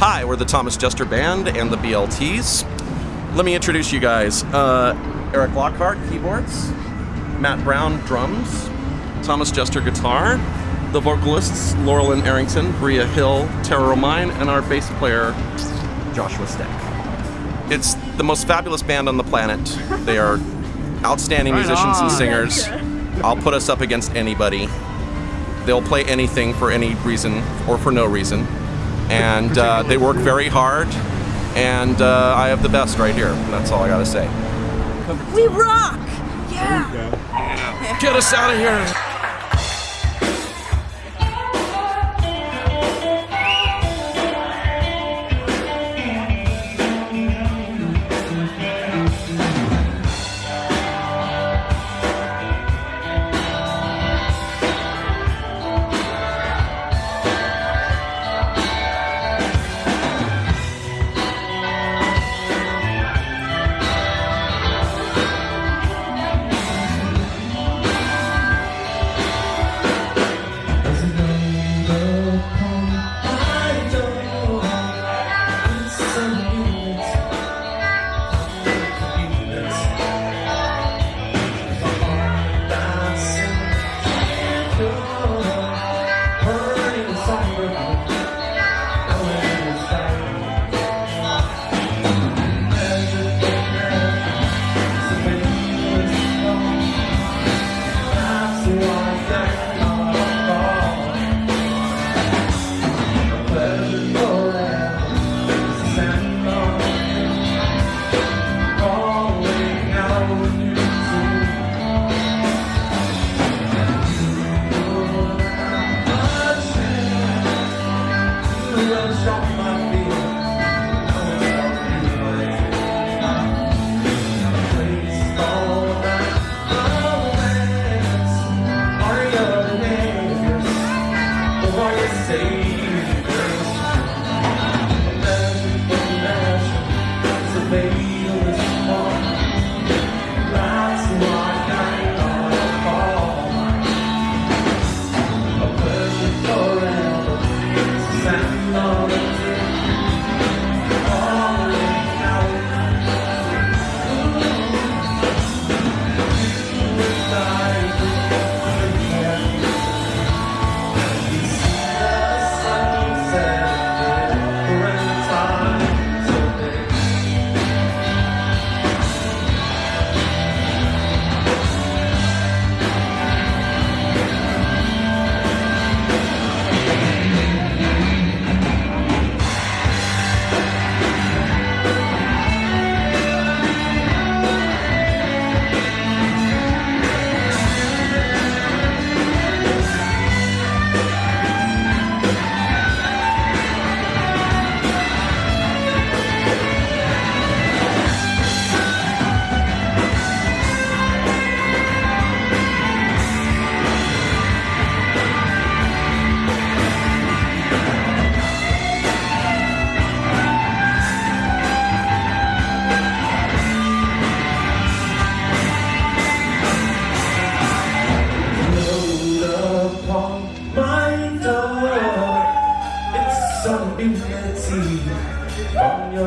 Hi, we're the Thomas Jester Band and the BLTs. Let me introduce you guys. Uh, Eric Lockhart, keyboards. Matt Brown, drums. Thomas Jester, guitar. The vocalists, Laurelyn Arrington, Bria Hill, Tara Romine, and our bass player, Joshua Steck. It's the most fabulous band on the planet. They are outstanding Right musicians and singers. I'll put us up against anybody. They'll play anything for any reason or for no reason. And uh, they work very hard. And uh, I have the best right here. That's all I gotta say. We rock! Yeah! Get us out of here!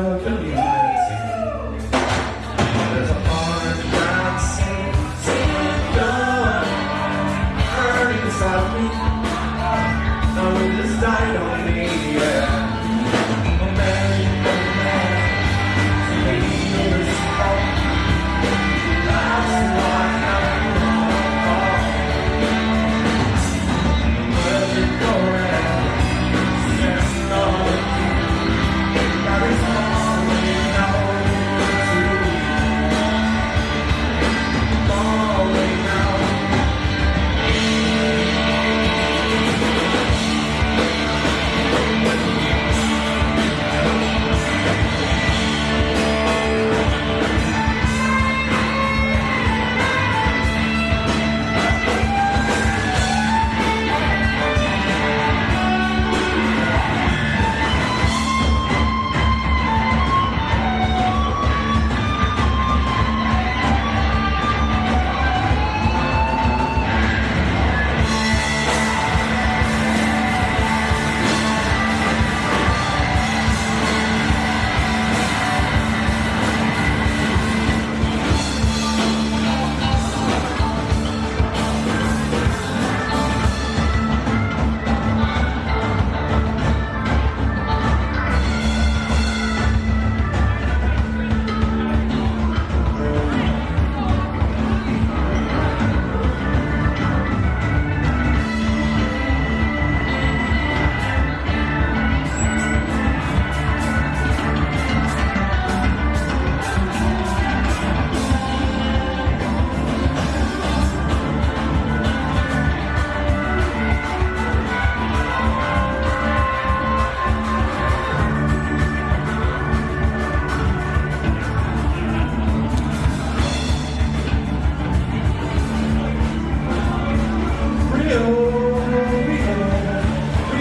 From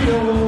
freedom.